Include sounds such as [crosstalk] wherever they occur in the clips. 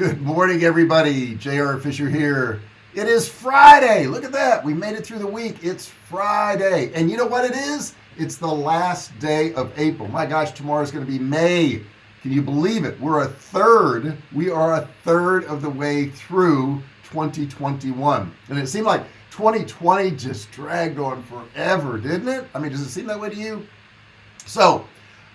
Good morning, everybody. J.R. Fisher here. It is Friday. Look at that. We made it through the week. It's Friday. And you know what it is? It's the last day of April. My gosh, tomorrow is going to be May. Can you believe it? We're a third. We are a third of the way through 2021. And it seemed like 2020 just dragged on forever, didn't it? I mean, does it seem that way to you? So,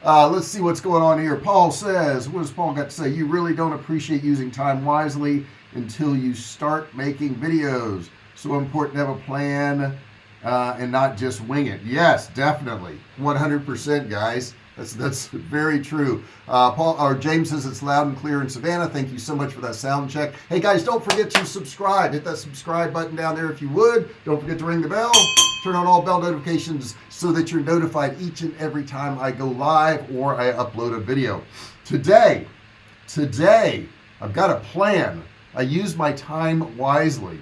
uh, let's see what's going on here. Paul says, what does Paul got to say? You really don't appreciate using time wisely until you start making videos. So important to have a plan uh, and not just wing it. Yes, definitely. 100% guys. That's that's very true. Uh, Paul or James says it's loud and clear in Savannah. Thank you so much for that sound check. Hey guys, don't forget to subscribe. Hit that subscribe button down there if you would. Don't forget to ring the bell. Turn on all bell notifications so that you're notified each and every time I go live or I upload a video. Today, today I've got a plan. I use my time wisely.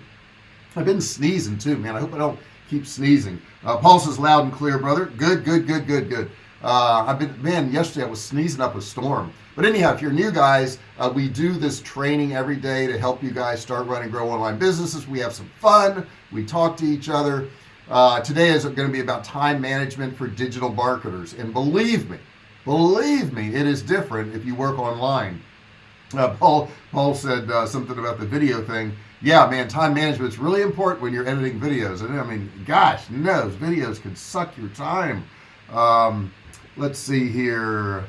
I've been sneezing too, man. I hope I don't keep sneezing. Uh, pulse is loud and clear, brother. Good, good, good, good, good uh, I've been man yesterday I was sneezing up a storm but anyhow if you're new guys uh, we do this training every day to help you guys start running grow online businesses we have some fun we talk to each other uh, today is going to be about time management for digital marketers. And believe me believe me it is different if you work online. Uh, Paul Paul said uh, something about the video thing. Yeah man time management is really important when you're editing videos. And I mean gosh knows videos can suck your time. Um, let's see here.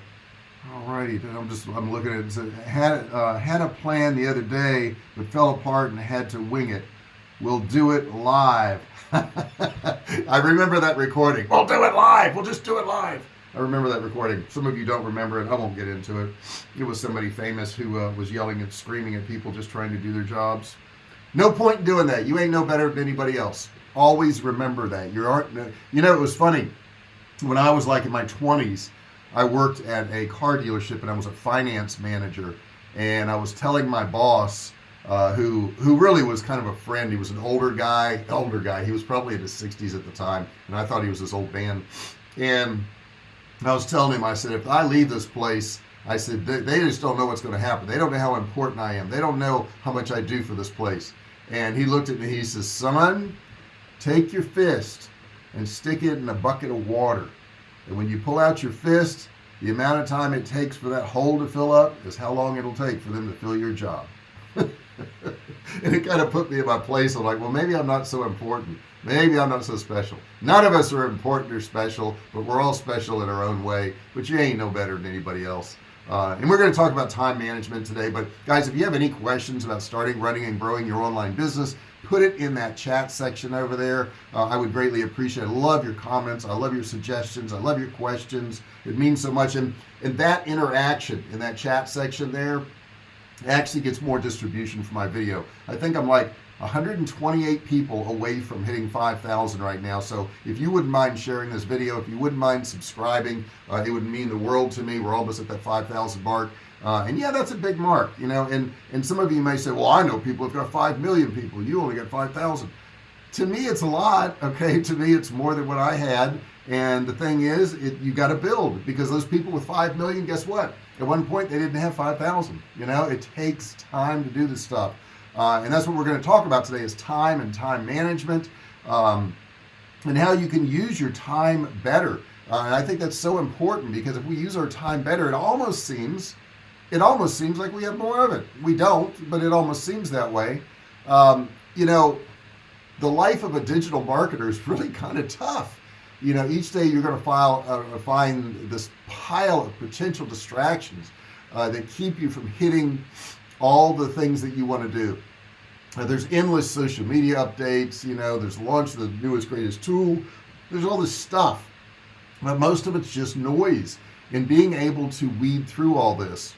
Alrighty I'm just I'm looking at it. Had uh, had a plan the other day but fell apart and had to wing it. We'll do it live [laughs] I remember that recording. We'll do it live. We'll just do it live. I remember that recording. Some of you don't remember it. I won't get into it. It was somebody famous who uh, was yelling and screaming at people just trying to do their jobs. No point in doing that. You ain't no better than anybody else. Always remember that. You aren't you know it was funny. When I was like in my 20s I worked at a car dealership and I was a finance manager. And I was telling my boss uh, who who really was kind of a friend. He was an older guy older guy. He was probably in his 60s at the time and I thought he was this old man. And I was telling him I said if I leave this place I said they, they just don't know what's going to happen. They don't know how important I am. They don't know how much I do for this place. And he looked at me he says son take your fist and stick it in a bucket of water. And when you pull out your fist the amount of time it takes for that hole to fill up is how long it'll take for them to fill your job and it kind of put me in my place I'm like well maybe I'm not so important. Maybe I'm not so special. None of us are important or special but we're all special in our own way but you ain't no better than anybody else. Uh, and we're going to talk about time management today but guys if you have any questions about starting running and growing your online business put it in that chat section over there. Uh, I would greatly appreciate it. I love your comments. I love your suggestions. I love your questions. It means so much. And and that interaction in that chat section there actually gets more distribution for my video. I think I'm like 128 people away from hitting 5,000 right now. So if you wouldn't mind sharing this video if you wouldn't mind subscribing uh, it would mean the world to me. We're almost at that 5,000 mark. Uh, and yeah that's a big mark you know and and some of you may say well I know people have got 5 million people. You only got 5,000 to me it's a lot [laughs] okay? To me it's more than what I had. And the thing is it, you got to build because those people with 5 million guess what at one point they didn't have 5,000 you know it takes time to do this stuff. Uh, and that's what we're going to talk about today is time and time management um, and how you can use your time better. Uh, and I think that's so important because if we use our time better it almost seems it almost seems like we have more of it. We don't but it almost seems that way. Um, you know the life of a digital marketer is [laughs] really kind of tough you know each day you're going to file uh, find this pile of potential distractions uh, that keep you from hitting all the things that you want to do. Uh, there's endless social media updates you know there's launch of the newest greatest tool there's all this stuff. But most of it's just noise and being able to weed through all this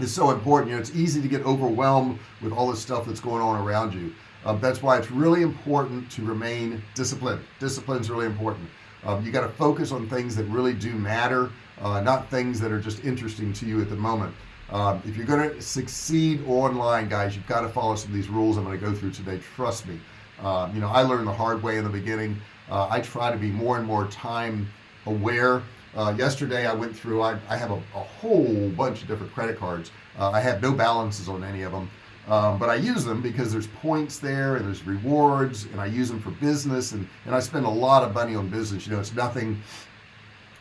is so important. You know it's easy to get overwhelmed with all this stuff that's going on around you um, that's why it's really important to remain disciplined. Discipline is really important. Um, you got to focus on things that really do matter uh, not things that are just interesting to you at the moment. Um, if you're going to succeed online guys you've got to follow some of these rules I'm going to go through today. Trust me. Uh, you know I learned the hard way in the beginning. Uh, I try to be more and more time aware. Uh, yesterday I went through I, I have a, a, whole bunch of different credit cards. Uh, I have no balances on any of them um, but I use them because there's points there and there's rewards and I use them for business and and I spend a lot of money on business. You know it's nothing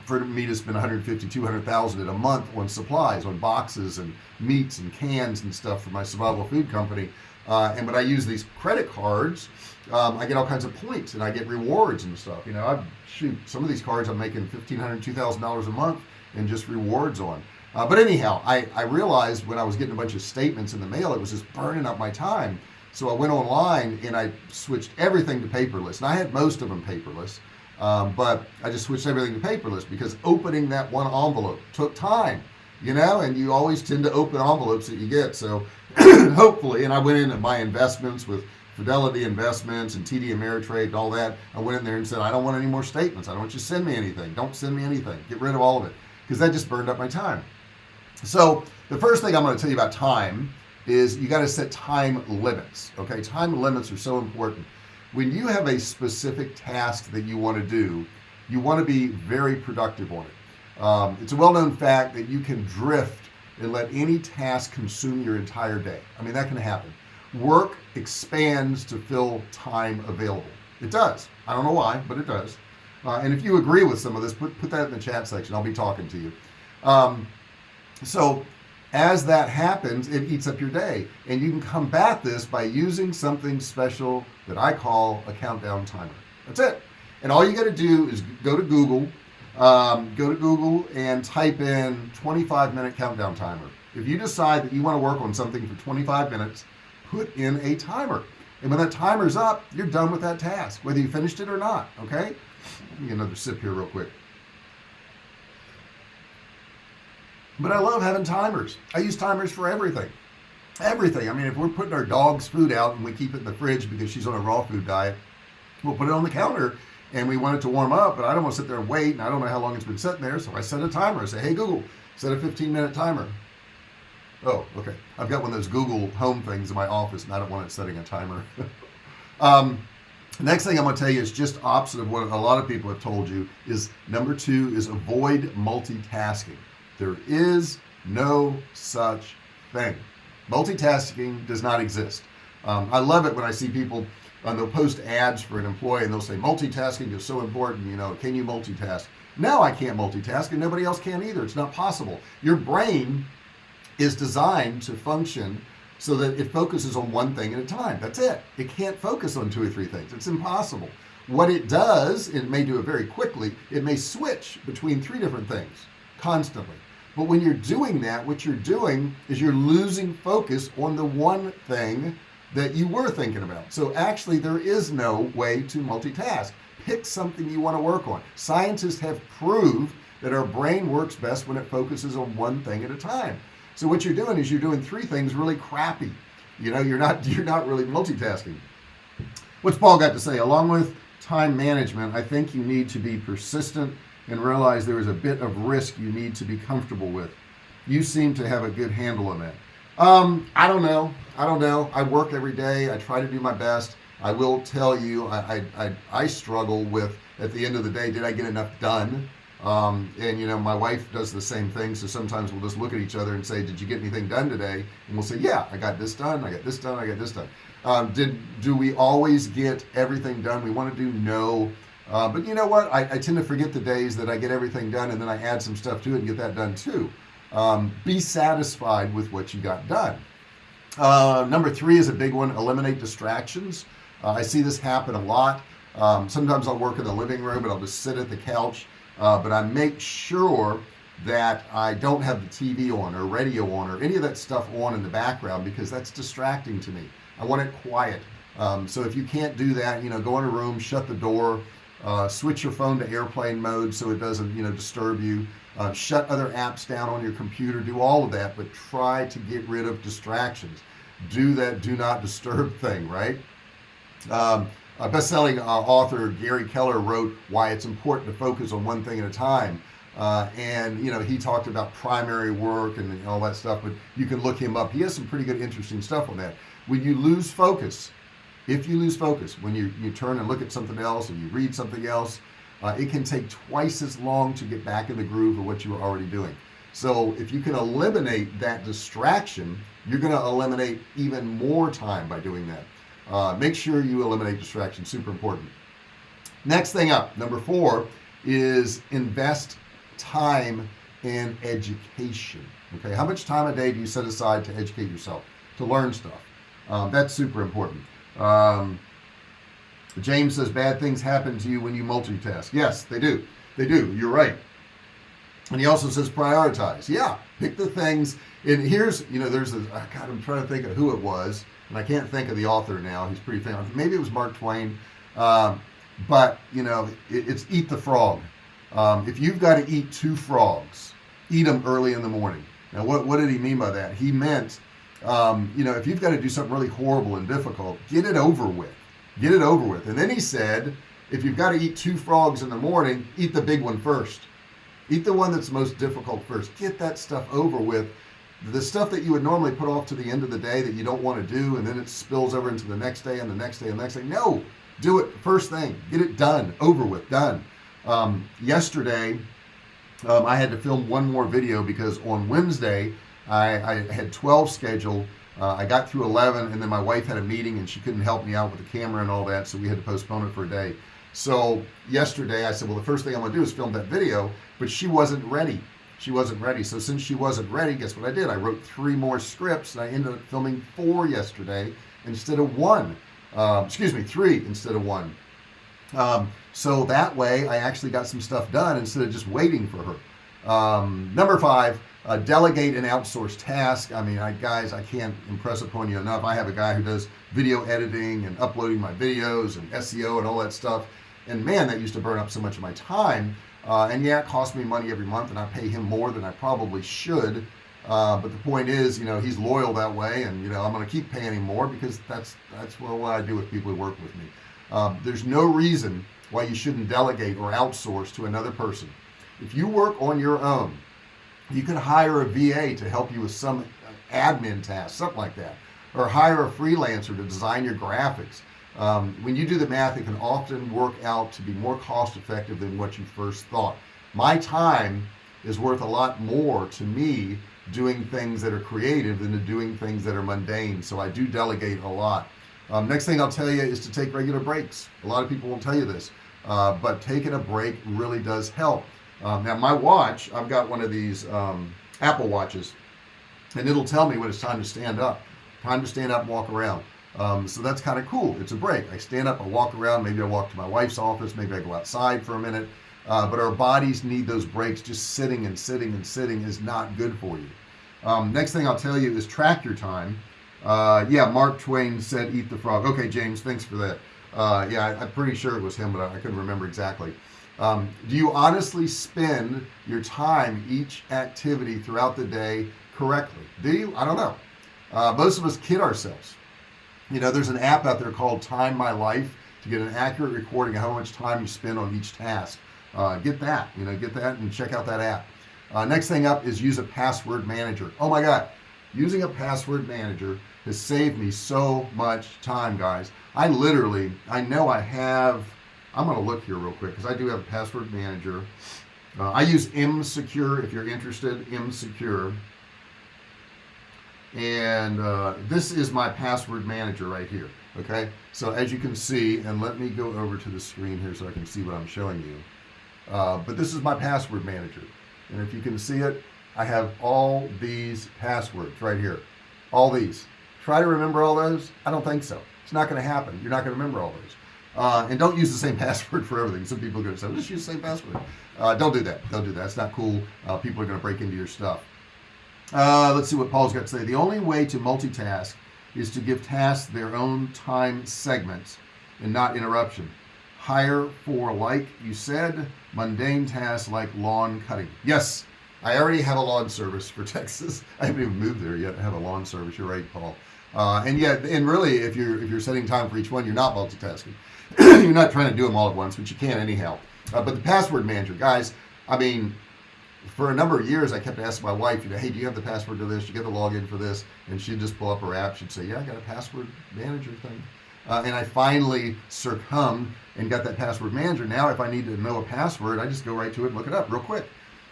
for me to spend 150 200,000 in a month on supplies on boxes and meats and cans and stuff for my survival food company. Uh, and when I use these credit cards. Um, I get all kinds of points and I get rewards and stuff. You know I shoot some of these cards I'm making 1500 2000 dollars a month and just rewards on uh, but anyhow I, I realized when I was getting a bunch of statements in the mail it was just burning up my time. So I went online and I switched everything to paperless. And I had most of them paperless um, but I just switched everything to paperless because opening that one envelope took time you know and you always tend to open envelopes that you get. So [clears throat] hopefully and I went into my investments with Fidelity Investments and TD Ameritrade and all that I went in there and said I don't want any more statements. I don't want you to send me anything. Don't send me anything. Get rid of all of it. Because that just burned up my time so the first thing I'm going to tell you about time is you got to set time limits okay? Time limits are so important. When you have a specific task that you want to do you want to be very productive on it. Um, it's a well-known fact that you can drift and let any task consume your entire day. I mean that can happen. Work expands to fill time available. It does. I don't know why but it does. Uh, and if you agree with some of this put, put that in the chat section. I'll be talking to you. Um, so as that happens it eats up your day. And you can combat this by using something special that I call a countdown timer. That's it. And all you got to do is go to Google um, go to Google and type in 25 minute countdown timer. If you decide that you want to work on something for 25 minutes put in a timer. And when that timer's up you're done with that task whether you finished it or not okay? Let me get another sip here real quick but I love having timers. I use timers for everything. Everything. I mean if we're putting our dog's food out and we keep it in the fridge because she's on a raw food diet we'll put it on the counter and we want it to warm up but I don't want to sit there and wait and I don't know how long it's been sitting there so I set a timer. I say hey Google set a 15 minute timer. Oh okay. I've got one of those Google home things in my office and I don't want it setting a timer. [laughs] Um, next thing I'm going to tell you is just opposite of what a lot of people have told you is number two is avoid multitasking there is no such thing. Multitasking does not exist. Um, I love it when I see people and uh, they'll post ads for an employee and they'll say multitasking is so important you know can you multitask? No I can't multitask and nobody else can either. It's not possible. Your brain is designed to function so that it focuses on one thing at a time. That's it. It can't focus on two or three things. It's impossible. What it does it may do it very quickly it may switch between three different things constantly but when you're doing that what you're doing is you're losing focus on the one thing that you were thinking about. So actually there is no way to multitask. Pick something you want to work on. Scientists have proved that our brain works best when it focuses on one thing at a time. So what you're doing is you're doing three things really crappy. You know you're not [laughs] you're not really multitasking. What's Paul got to say? Along with time management I think you need to be persistent and realize there is a bit of risk you need to be comfortable with. You seem to have a good handle on that. Um I don't know. I don't know. I work every day. I try to do my best. I will tell you I I, I, struggle with at the end of the day did I get enough done? Um, and you know my wife does the same thing so sometimes we'll just look at each other and say did you get anything done today? And we'll say yeah I got this done. I got this done. I got this done. Um, did do we always get everything done? We want to do no uh, but you know what? I, I, tend to forget the days that I get everything done and then I add some stuff to it and get that done too. Um, be satisfied with what you got done. Uh, number three is a big one eliminate distractions. Uh, I see this happen a lot. Um, sometimes I'll work in the living room and I'll just sit at the couch uh, but I make sure that I don't have the TV on or radio on or any of that stuff on in the background because that's distracting to me. I want it quiet. Um, so if you can't do that you know go in a room shut the door uh, switch your phone to airplane mode so it doesn't you know disturb you. Uh, shut other apps down on your computer. Do all of that but try to get rid of distractions. Do that do not disturb [laughs] thing right? Um, a best-selling uh, author Gary Keller wrote why it's important to focus on one thing at a time. Uh, and you know he talked about primary work and all that stuff but you can look him up. He has some pretty good interesting stuff on that. When you lose focus if you lose focus when you you turn and look at something else and you read something else uh, it can take twice as long to get back in the groove of what you were already doing. So if you can eliminate that distraction you're going to eliminate even more time by doing that. Uh, make sure you eliminate distraction super important. Next thing up number four is invest time in education. Okay how much time a day do you set aside to educate yourself to learn stuff? Um, that's super important um, James says bad things happen to you when you multitask. Yes they do. They do. You're right. And he also says prioritize. Yeah pick the things. And here's you know there's a God I'm trying to think of who it was and I can't think of the author now. He's pretty famous. Maybe it was Mark Twain. Um, but you know it, it's eat the frog. Um, if you've got to eat two frogs eat them early in the morning. Now what, what did he mean by that? He meant um, you know if you've got to do something really horrible and difficult get it over with. Get it over with. And then he said if you've got to eat two frogs in the morning eat the big one first. Eat the one that's most difficult first. Get that stuff over with. The stuff that you would normally put off to the end of the day that you don't want to do and then it spills over into the next day and the next day and the next day. No! Do it first thing. Get it done. Over with. Done. Um, yesterday um, I had to film one more video because on Wednesday I, I had 12 scheduled. Uh, I got through 11 and then my wife had a meeting and she couldn't help me out with the camera and all that so we had to postpone it for a day. So yesterday I said well the first thing I'm gonna do is film that video but she wasn't ready. She wasn't ready. So since she wasn't ready guess what I did? I wrote three more scripts and I ended up filming four yesterday instead of one. Um, excuse me three instead of one. Um, so that way I actually got some stuff done instead of just waiting for her. Um, number five uh, delegate and outsource task. I mean I guys I can't impress upon you enough. I have a guy who does video editing and uploading my videos and SEO and all that stuff. And man that used to burn up so much of my time. Uh, and yeah it costs me money every month and I pay him more than I probably should. Uh, but the point is you know he's loyal that way and you know I'm gonna keep paying him more because that's that's what I do with people who work with me. Um, there's no reason why you shouldn't delegate or outsource to another person. If you work on your own you could hire a VA to help you with some admin tasks something like that. Or hire a freelancer to design your graphics. Um, when you do the math it can often work out to be more cost effective than what you first thought. My time is worth a lot more to me doing things that are creative than to doing things that are mundane. So I do delegate a lot. Um, next thing I'll tell you is to take regular breaks. A lot of people won't tell you this uh, but taking a break really does help um, now my watch I've got one of these um, Apple watches and it'll tell me when it's time to stand up time to stand up and walk around. Um, so that's kind of cool. It's a break. I stand up I walk around maybe I walk to my wife's office maybe I go outside for a minute uh, but our bodies need those breaks. Just sitting and sitting and sitting is not good for you. Um, next thing I'll tell you is track your time. Uh, yeah Mark Twain said eat the frog. Okay James thanks for that. Uh, yeah I, am pretty sure it was him but I, I couldn't remember exactly um, do you honestly spend your time each activity throughout the day correctly? Do you? I don't know. Uh, most of us kid ourselves. You know there's an app out there called time my life to get an accurate recording of how much time you spend on each task. Uh, get that you know get that and check out that app. Uh, next thing up is use a password manager. Oh my god using a password manager has saved me so much time guys. I literally I know I have I'm gonna look here real quick because I do have a password manager. Uh, I use mSecure if you're interested mSecure. And uh, this is my password manager right here okay? So as you can see and let me go over to the screen here so I can see what I'm showing you. Uh, but this is my password manager. And if you can see it I have all these passwords right here. All these. Try to remember all those? I don't think so. It's not going to happen. You're not going to remember all those uh, and don't use the same [laughs] password for everything. Some people are going to say just use the same password. Uh, don't do that. Don't do that. It's not cool. Uh, people are going to break into your stuff. Uh, let's see what Paul's got to say. The only way to multitask is to give tasks their own time segments and not interruption. Hire for like you said mundane tasks like lawn cutting. Yes I already have a lawn service for [laughs] Texas. I haven't even moved there yet. I have a lawn service. You're right Paul. Uh, and yet and really if you're if you're setting time for each one you're not multitasking [clears throat] you're not trying to do them all at once but you can anyhow. Uh, but the password manager guys I mean for a number of years I kept asking my wife you know hey do you have the password to this? You get the login for this? And she'd just pull up her app. She'd say yeah I got a password manager thing. Uh, and I finally succumbed and got that password manager. Now if I need to know a password I just go right to it and look it up real quick.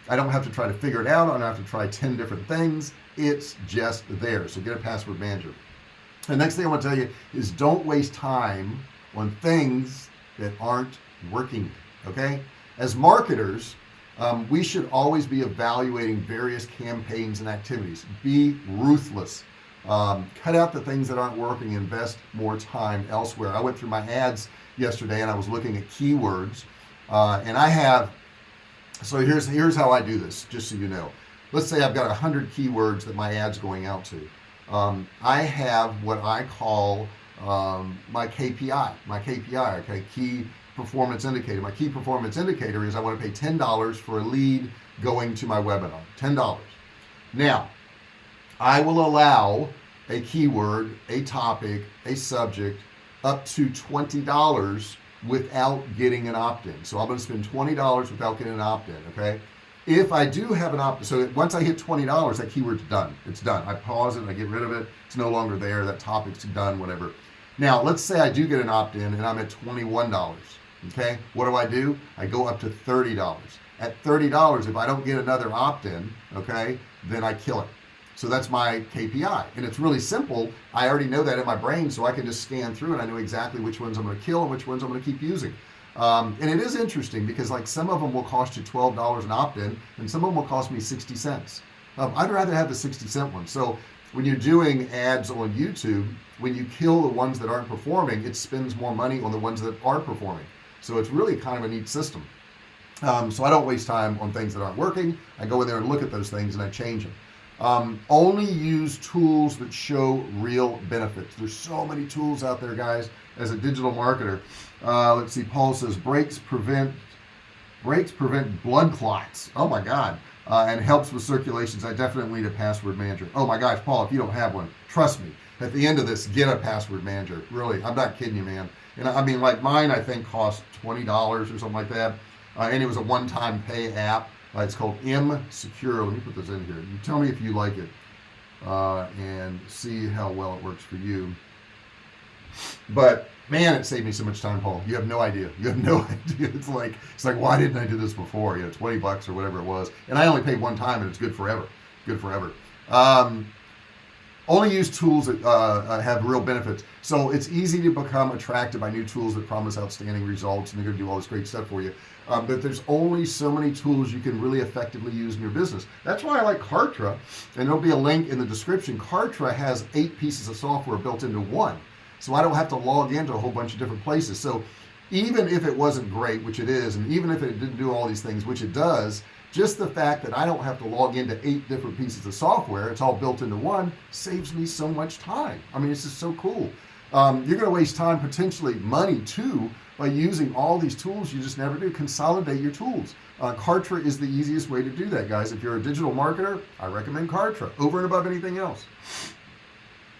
I don't have to try to figure it out. I don't have to try 10 different things. It's just there. So get a password manager. The next thing I want to tell you is don't waste time on things that aren't working okay? As marketers um, we should always be evaluating various campaigns and activities. Be ruthless. Um, cut out the things that aren't working invest more time elsewhere. I went through my ads yesterday and I was looking at keywords uh, and I have so here's here's how I do this just so you know. Let's say I've got a hundred keywords that my ads going out to. Um, I have what I call um, my KPI my KPI okay? Key performance indicator. My key performance indicator is I want to pay $10 for a lead going to my webinar $10 now I will allow a keyword a topic a subject up to $20 without getting an opt-in. So I'm going to spend $20 without getting an opt-in okay? If I do have an opt-in, so once I hit $20 that keyword's done. It's done. I pause it I get rid of it. It's no longer there. That topic's done whatever now let's say I do get an opt-in and I'm at $21 okay? What do I do? I go up to $30 at $30 if I don't get another opt-in okay then I kill it. So that's my KPI and it's really simple. I already know that in my brain so I can just scan through and I know exactly which ones I'm going to kill and which ones I'm going to keep using. Um, and it is interesting because like some of them will cost you $12 an opt-in and some of them will cost me 60 cents. Um, I'd rather have the 60 cent one. So when you're doing ads on YouTube when you kill the ones that aren't performing it spends more money on the ones that are performing. So it's really kind of a neat system. Um, so I don't waste time on things that aren't working. I go in there and look at those things and I change them um, only use tools that show real benefits. There's so many tools out there guys as a digital marketer. Uh, let's see Paul says breaks prevent breaks prevent blood clots. Oh my god uh, and helps with circulations I definitely need a password manager. Oh my gosh Paul if you don't have one trust me. At the end of this get a password manager. Really I'm not kidding you man. And I mean like mine I think cost $20 or something like that. Uh, and it was a one-time pay app. Uh, it's called mSecure. Let me put this in here. You tell me if you like it uh, and see how well it works for you but man it saved me so much time Paul. You have no idea. You have no [laughs] idea. It's like it's like why didn't I do this before? You know 20 bucks or whatever it was. And I only paid one time and it's good forever. Good forever. Um, only use tools that uh, uh, have real benefits. So it's easy to become attracted by new tools that promise outstanding results and they're gonna do all this great stuff for you. Um, but there's only so many tools you can really effectively use in your business. That's why I like Kartra and there'll be a link in the description. Kartra has eight pieces of software built into one so I don't have to log into a whole bunch of different places. So even if it wasn't great which it is and even if it didn't do all these things which it does just the fact that I don't have to log into eight different pieces of software it's all built into one saves me so much time. I mean it's just so cool. Um, you're gonna waste time potentially money too by using all these tools you just never do. Consolidate your tools. Uh, Kartra is the easiest way to do that guys. If you're a digital marketer I recommend Kartra over and above anything else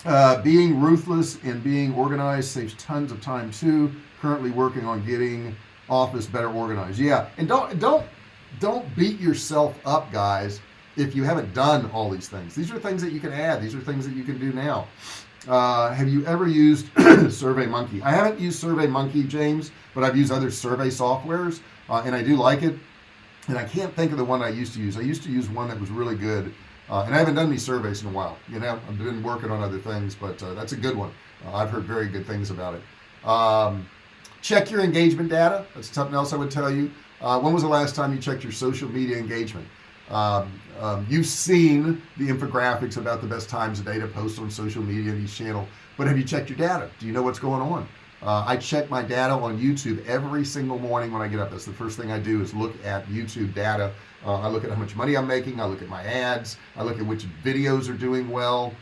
uh, being ruthless and being organized saves tons of time too. Currently working on getting office better organized. Yeah and don't don't don't beat yourself up guys if you haven't done all these things. These are things that you can add. These are things that you can do now. Uh, have you ever used [coughs] SurveyMonkey I haven't used SurveyMonkey James but I've used other survey softwares uh, and I do like it. And I can't think of the one I used to use. I used to use one that was really good uh, and I haven't done any surveys in a while you know? I've been working on other things but uh, that's a good one. Uh, I've heard very good things about it. Um, check your engagement data. That's something else I would tell you. Uh, when was the last time you checked your social media engagement? Um, um, you've seen the infographics about the best times of day to post on social media in each channel but have you checked your data? Do you know what's going on uh, I check my data on YouTube every single morning when I get up. That's the first thing I do is look at YouTube data. Uh, I look at how much money I'm making. I look at my ads. I look at which videos are doing well.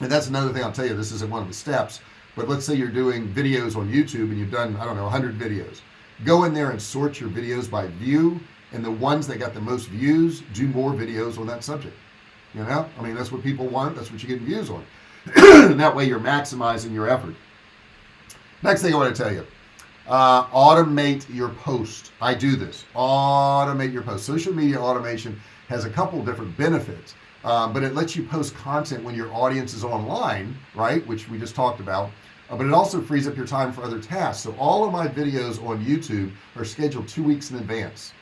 And that's another thing I'll tell you this isn't one of the steps but let's say you're doing videos on YouTube and you've done I don't know 100 videos. Go in there and sort your videos by view and the ones that got the most views do more videos on that subject you know? I mean that's what people want that's what you get views on. [clears throat] That way you're maximizing your effort next thing I want to tell you. Uh, automate your post. I do this. Automate your post. Social media automation has a couple different benefits um, but it lets you post content when your audience is online right which we just talked about uh, but it also frees up your time for other tasks. So all of my videos on YouTube are scheduled two weeks in advance.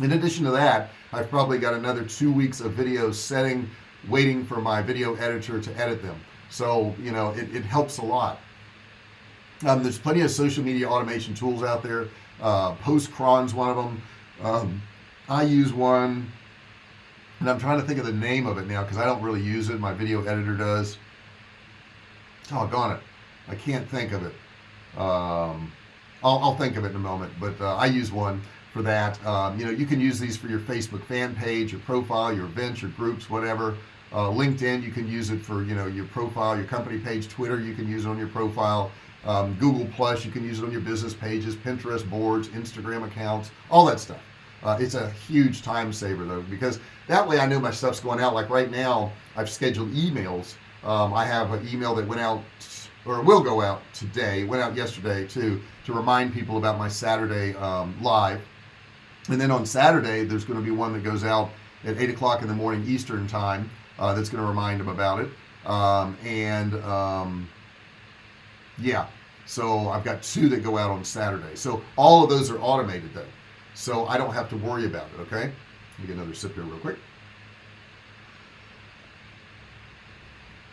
In addition to that I've probably got another two weeks of video setting waiting for my video editor to edit them. So you know it, it helps a lot um, there's plenty of social media automation tools out there. Uh, Postcron's one of them. Um, I use one and I'm trying to think of the name of it now because I don't really use it. My video editor does. Doggone it. I can't think of it. Um, I'll, I'll, think of it in a moment but uh, I use one for that. Um, you know you can use these for your Facebook fan page your profile your events your groups whatever. Uh, LinkedIn you can use it for you know your profile your company page. Twitter you can use it on your profile um, Google Plus you can use it on your business pages Pinterest boards Instagram accounts all that stuff. Uh, it's a huge time saver though because that way I know my stuff's going out. Like right now I've scheduled emails. Um, I have an email that went out or will go out today went out yesterday to to remind people about my Saturday um, live. And then on Saturday there's going to be one that goes out at 8 o'clock in the morning Eastern time uh, that's going to remind them about it. Um, and um, yeah so I've got two that go out on Saturday. So all of those are automated though. So I don't have to worry about it okay? Let me get another sip here real quick.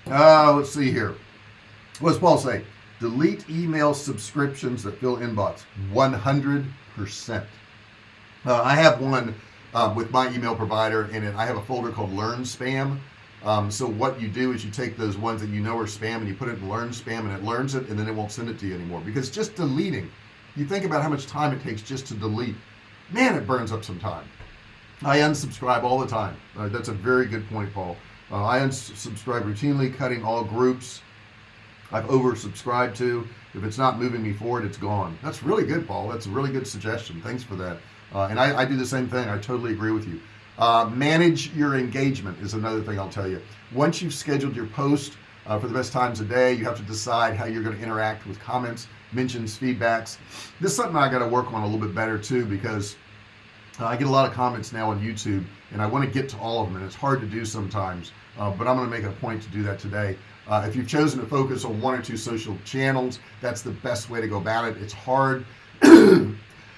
Uh, let's see here. What's Paul say? Delete email subscriptions that fill inbox. 100% uh, I have one um, with my email provider and I have a folder called learn spam um, so what you do is you take those ones that you know are spam and you put it in learn spam and it learns it and then it won't send it to you anymore because just deleting you think about how much time it takes just to delete. Man it burns up some time. I unsubscribe all the time. Uh, that's a very good point Paul. Uh, I unsubscribe routinely cutting all groups I've oversubscribed to. If it's not moving me forward it's gone. That's really good Paul. That's a really good suggestion. Thanks for that. Uh, and I, I, do the same thing. I totally agree with you uh, manage your engagement is another thing I'll tell you. Once you've scheduled your post uh, for the best times a day you have to decide how you're going to interact with comments mentions feedbacks. This is something I got to work on a little bit better too because uh, I get a lot of comments now on YouTube and I want to get to all of them and it's hard to do sometimes uh, but I'm going to make a point to do that today. Uh, if you've chosen to focus on one or two social channels that's the best way to go about it. It's hard [clears throat]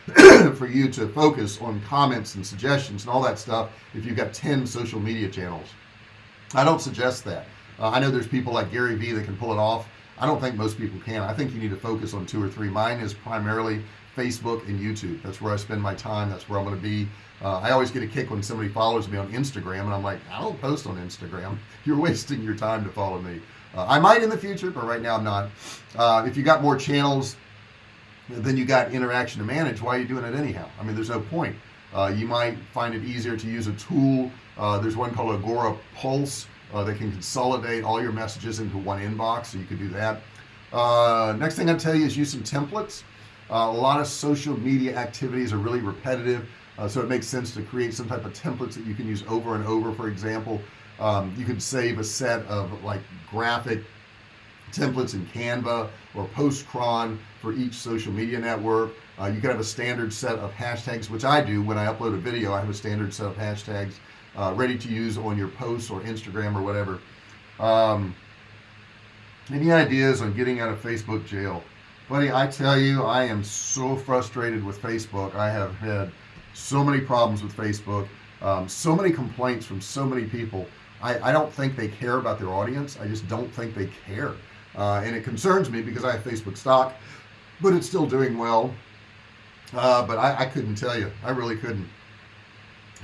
[coughs] for you to focus on comments and suggestions and all that stuff if you've got 10 social media channels. I don't suggest that. Uh, I know there's people like Gary Vee that can pull it off. I don't think most people can. I think you need to focus on two or three. Mine is primarily Facebook and YouTube. That's where I spend my time. That's where I'm going to be. Uh, I always get a kick when somebody follows me on Instagram and I'm like I don't post on Instagram. [laughs] You're wasting your time to follow me. Uh, I might in the future but right now I'm not. Uh, if you got more channels then you got interaction to manage. Why are you doing it anyhow? I mean there's no point. Uh, you might find it easier to use a tool. Uh, there's one called Agora Pulse uh, that can consolidate all your messages into one inbox so you could do that. Uh, next thing I tell you is use some templates. Uh, a lot of social media activities are really repetitive uh, so it makes sense to create some type of templates that you can use over and over. For example um, you could save a set of like graphic templates in Canva or Postcron for each social media network. Uh, you can have a standard set of hashtags which I do. When I upload a video I have a standard set of hashtags uh, ready to use on your posts or Instagram or whatever. Um, any ideas on getting out of Facebook jail? Buddy I tell you I am so frustrated with Facebook. I have had so many problems with Facebook um, so many complaints from so many people. I, I don't think they care about their audience. I just don't think they care. Uh, and it concerns me because I have Facebook stock but it's still doing well. Uh, but I, I, couldn't tell you. I really couldn't.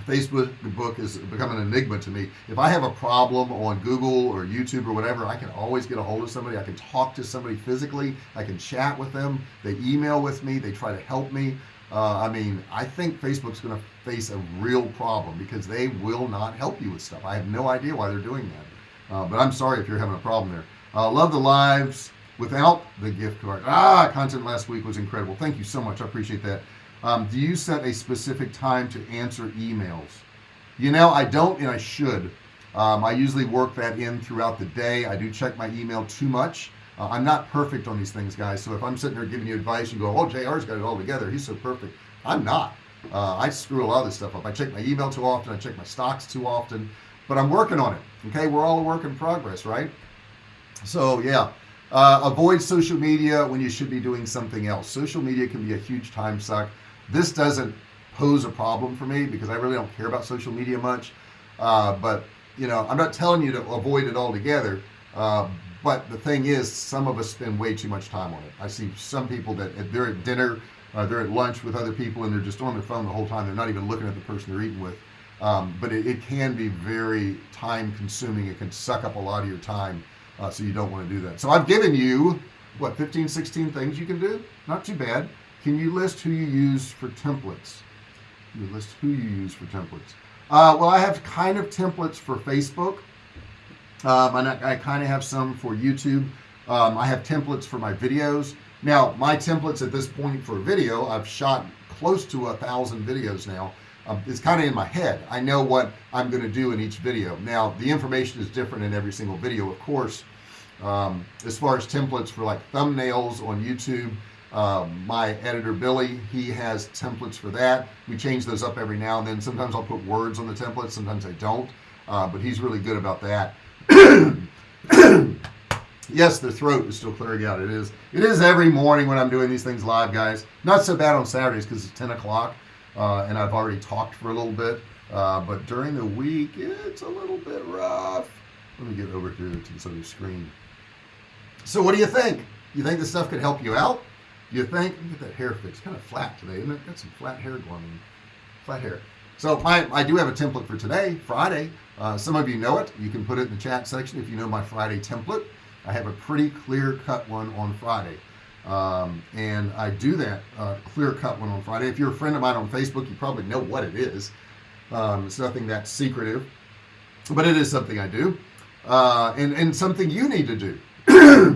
Facebook book is become an enigma to me. If I have a problem on Google or YouTube or whatever I can always get a hold of somebody. I can talk to somebody physically. I can chat with them. They email with me. They try to help me. Uh, I mean I think Facebook's gonna face a real problem because they will not help you with stuff. I have no idea why they're doing that. Uh, but I'm sorry if you're having a problem there. Uh, love the lives without the gift card. Ah content last week was incredible. Thank you so much. I appreciate that. Um, do you set a specific time to answer emails? You know I don't and I should. Um, I usually work that in throughout the day. I do check my email too much. Uh, I'm not perfect on these things guys. So if I'm sitting there giving you advice you go oh JR's got it all together. He's so perfect. I'm not. Uh, I screw a lot of this stuff up. I check my email too often. I check my stocks too often. But I'm working on it okay? We're all a work in progress right? So yeah uh, avoid social media when you should be doing something else. Social media can be a huge time suck. This doesn't pose a problem for me because I really don't care about social media much. Uh, but you know I'm not telling you to avoid it altogether. Uh, but the thing is some of us spend way too much time on it. I see some people that they're at dinner uh, they're at lunch with other people and they're just on their phone the whole time they're not even looking at the person they're eating with. Um, but it, it, can be very time consuming. It can suck up a lot of your time uh, so you don't want to do that. So I've given you what 15 16 things you can do? Not too bad. Can you list who you use for templates? You list who you use for templates? Uh, well I have kind of templates for Facebook. Um, and I, I kind of have some for YouTube. Um, I have templates for my videos. Now my templates at this point for video I've shot close to a thousand videos now um, it's kind of in my head. I know what I'm going to do in each video. Now the information is different in every single video of course. Um, as far as templates for like thumbnails on YouTube um, my editor Billy he has templates for that. We change those up every now and then. Sometimes I'll put words on the template sometimes I don't uh, but he's really good about that. [coughs] Yes the throat is still clearing out. It is it is every morning when I'm doing these things live guys. Not so bad on Saturdays because it's 10 o'clock uh, and I've already talked for a little bit uh, but during the week it's a little bit rough. Let me get over here to this other screen. So what do you think? You think this stuff could help you out? You think look at that hair fix kind of flat today isn't it? Got some flat hair going on. Flat hair. So my I do have a template for today Friday. Uh, some of you know it. You can put it in the chat section if you know my Friday template. I have a pretty clear cut one on Friday um, and I do that uh, clear cut one on Friday. If you're a friend of mine on Facebook you probably know what it is. Um, it's nothing that secretive but it is something I do. Uh, and and something you need to do. [clears throat]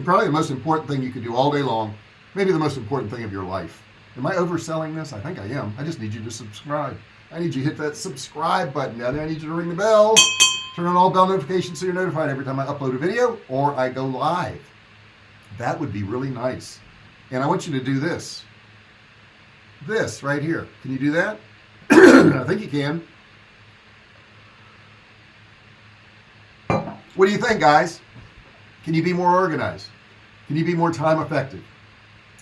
Probably the most important thing you can do all day long maybe the most important thing of your life. Am I overselling this? I think I am. I just need you to subscribe. I need you to hit that subscribe button there. I need you to ring the bell turn on all bell notifications so you're notified every time I upload a video or I go live. That would be really nice and I want you to do this. This right here. Can you do that? [clears throat] I think you can. What do you think guys? Can you be more organized? Can you be more time effective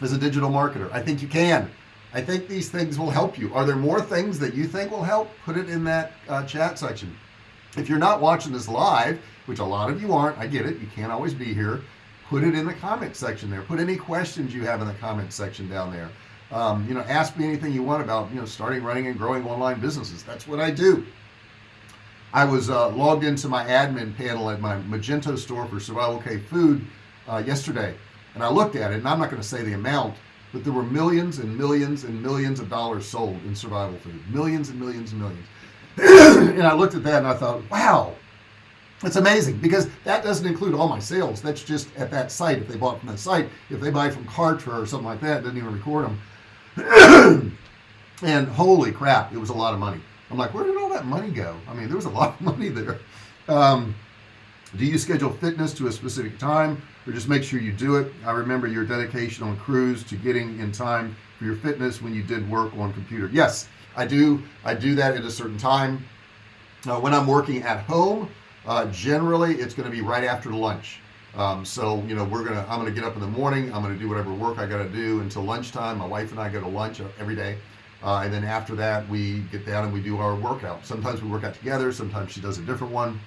as a digital marketer? I think you can. I think these things will help you. Are there more things that you think will help? Put it in that uh, chat section. If you're not watching this live which a lot of you aren't I get it. You can't always be here put it in the comment section there. Put any questions you have in the comment section down there. Um, you know ask me anything you want about you know starting running and growing online businesses. That's what I do. I was uh, logged into my admin panel at my Magento store for Survival K Food uh, yesterday. And I looked at it and I'm not going to say the amount but there were millions and millions and millions of dollars sold in survival food. Millions and millions and millions. [clears throat] And I looked at that and I thought wow it's amazing because that doesn't include all my sales. That's just at that site. If they bought from that site if they buy from Kartra or something like that doesn't even record them and holy crap it was a lot of money. I'm like where did all that money go? I mean there was a [laughs] lot of money there. Um, do you schedule fitness to a specific time or just make sure you do it? I remember your dedication on cruise to getting in time for your fitness when you did work on computer. Yes I do. I do that at a certain time. Uh, when I'm working at home uh, generally it's going to be right after lunch. Um, so you know we're gonna I'm gonna get up in the morning I'm gonna do whatever work I gotta do until lunchtime. My wife and I go to lunch every day. Uh, and then after that we get down and we do our workout. Sometimes we work out together sometimes she does a different one.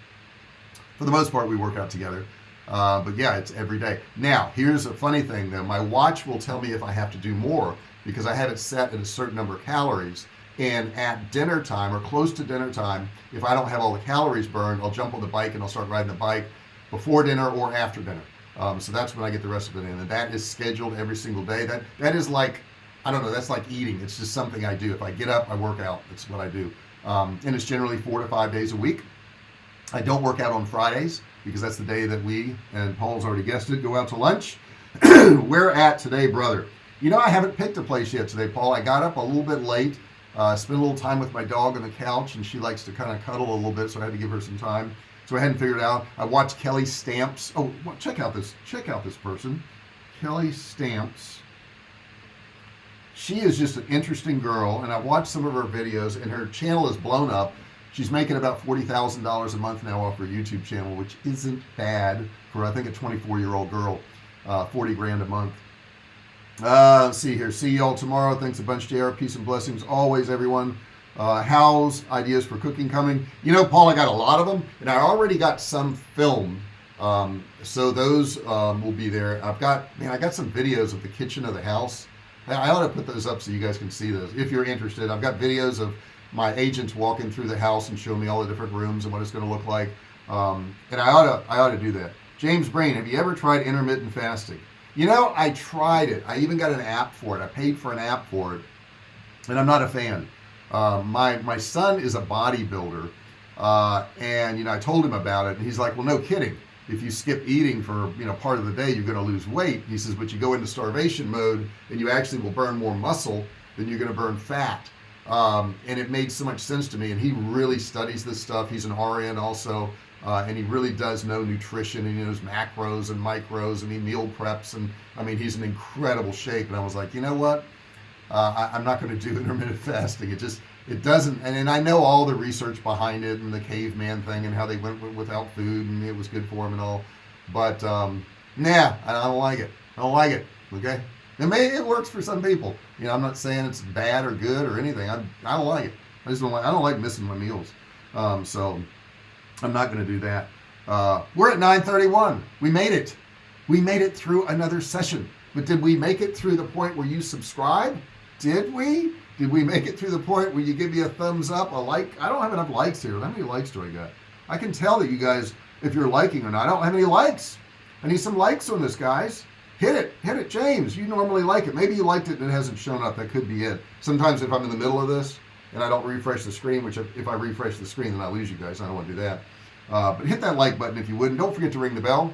For the most part we work out together. Uh, but yeah it's every day. Now here's a funny thing though. My watch will tell me if I have to do more because I have it set at a certain number of calories and at dinner time or close to dinner time if I don't have all the calories burned I'll jump on the bike and I'll start riding the bike before dinner or after dinner. Um, so that's when I get the rest of it in. And that is scheduled every single day. That that is like I don't know that's like eating. It's just something I do. If I get up I work out. That's what I do. Um, and it's generally four to five days a week. I don't work out on Fridays because that's the day that we and Paul's already guessed it go out to lunch. [clears throat] We're at today brother. You know I haven't picked a place yet today Paul. I got up a little bit late uh, spent a little time with my dog on the couch and she likes to kind of cuddle a little bit so I had to give her some time. So I hadn't figured out. I watched Kelly Stamps. Oh check out this check out this person. Kelly Stamps. She is just an interesting girl and I watched some of her videos and her channel is blown up. She's making about forty thousand dollars a month now off her YouTube channel which isn't bad for I think a 24 year old girl uh, 40 grand a month uh see here. See y'all tomorrow. Thanks a bunch JR peace and blessings always everyone. Uh how's ideas for cooking coming. You know Paul I got a lot of them and I already got some filmed um, so those um, will be there. I've got man I got some videos of the kitchen of the house. I ought to put those up so you guys can see those if you're interested. I've got videos of my agents walking through the house and showing me all the different rooms and what it's going to look like. Um, and I ought to I ought to do that. James Brain have you ever tried intermittent fasting you know I tried it. I even got an app for it. I paid for an app for it and I'm not a fan. Uh, my my son is a bodybuilder uh, and you know I told him about it and he's like well no kidding. If you skip eating for you know part of the day you're going to lose weight. He says but you go into starvation mode and you actually will burn more muscle than you're going to burn fat. Um, and it made so much sense to me and he really studies this stuff. He's an RN also uh, and he really does know nutrition and he knows macros and micros and he meal preps and I mean he's in incredible shape. And I was like you know what? Uh, I, am not going to do [laughs] intermittent fasting. It just it doesn't and, and I know all the research behind it and the caveman thing and how they went without food and it was good for them and all. But um nah I don't like it. I don't like it okay? It may it works for some people. You know I'm not saying it's bad or good or anything. I, I don't like it. I just don't like I don't like missing my meals. Um, so I'm not going to do that. Uh, we're at 931 we made it. We made it through another session. But did we make it through the point where you subscribe? Did we? Did we make it through the point where you give me a thumbs up a like? I don't have enough likes here. How many likes do I got? I can tell that you guys if you're liking or not. I don't have any likes. I need some likes on this guys. Hit it. Hit it James. You normally like it. Maybe you liked it and it hasn't shown up. That could be it. Sometimes if I'm in the middle of this and I don't refresh the screen which if I refresh the screen then I lose you guys. I don't want to do that. Uh, but hit that like button if you would and don't forget to ring the bell.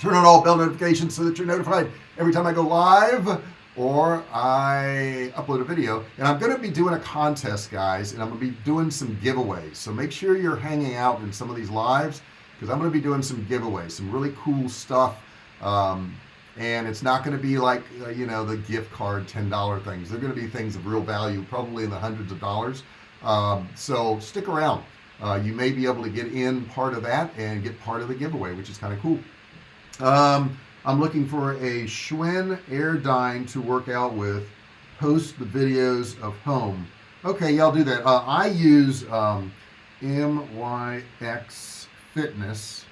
Turn on all bell notifications so that you're notified every time I go live or I upload a video. And I'm to be doing a contest guys and I'm gonna be doing some giveaways. So make sure you're hanging out in some of these lives because I'm to be doing some giveaways some really cool stuff. Um, and it's not going to be like uh, you know the gift card $10 things. They're going to be things of real value probably in the hundreds of dollars. Um, so stick around. Uh, you may be able to get in part of that and get part of the giveaway which is kind of cool. Um, I'm looking for a Schwinn Airdyne to work out with. Post the videos of home. Okay y'all do that. Uh, I use um, MYX fitness.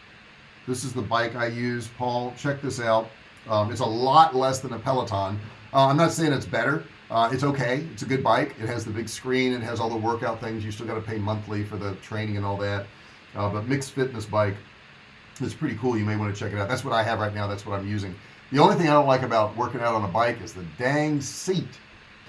This is the bike I use. Paul check this out um, it's a lot less than a Peloton. Uh, I'm not saying it's better. Uh, it's okay. It's a good bike. It has the big screen. It has all the workout things. You still got to pay monthly for the training and all that. Uh, but MYX fitness bike it's pretty cool. You may want to check it out. That's what I have right now. That's what I'm using. The only thing I don't like about working out on a bike is the dang seat.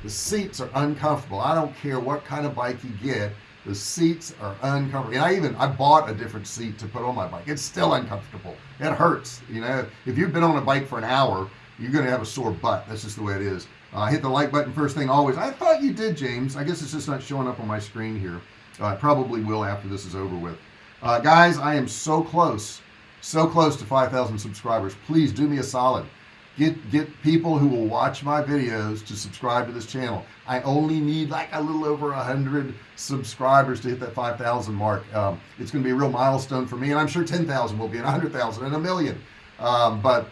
The seats are uncomfortable. I don't care what kind of bike you get the seats are uncomfortable. And I even I bought a different seat to put on my bike. It's still uncomfortable. It hurts you know? If you've been on a bike for an hour you're gonna have a sore butt. That's just the way it is. Uh, hit the like button first thing always. I thought you did James. I guess it's just not showing up on my screen here. Uh, probably will after this is over with. Uh, guys I am so close so close to 5,000 subscribers. Please do me a solid get get people who will watch my videos to subscribe to this channel. I only need like a little over a hundred subscribers to hit that 5,000 mark. Um, it's gonna be a real milestone for me and I'm sure 10,000 will be and 100,000 and a million. Um, but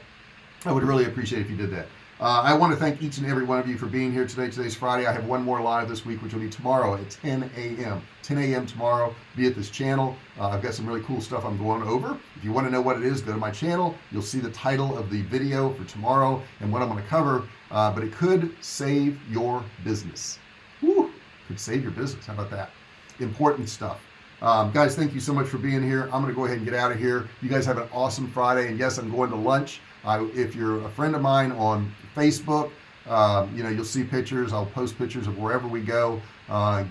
I would really appreciate if you did that uh, I want to thank each and every one of you for being here today. Today's Friday. I have one more live this week which will be tomorrow at 10 a.m 10 a.m tomorrow. Be at this channel. Uh, I've got some really cool stuff I'm going over. If you want to know what it is go to my channel. You'll see the title of the video for tomorrow and what I'm going to cover. Uh, but it could save your business. Woo, could save your business. How about that? Important stuff. Um, guys thank you so much for being here. I'm gonna go ahead and get out of here. You guys have an awesome Friday. And yes I'm going to lunch. I, if you're a friend of mine on Facebook. Um, you know you'll see pictures. I'll post pictures of wherever we go. Uh,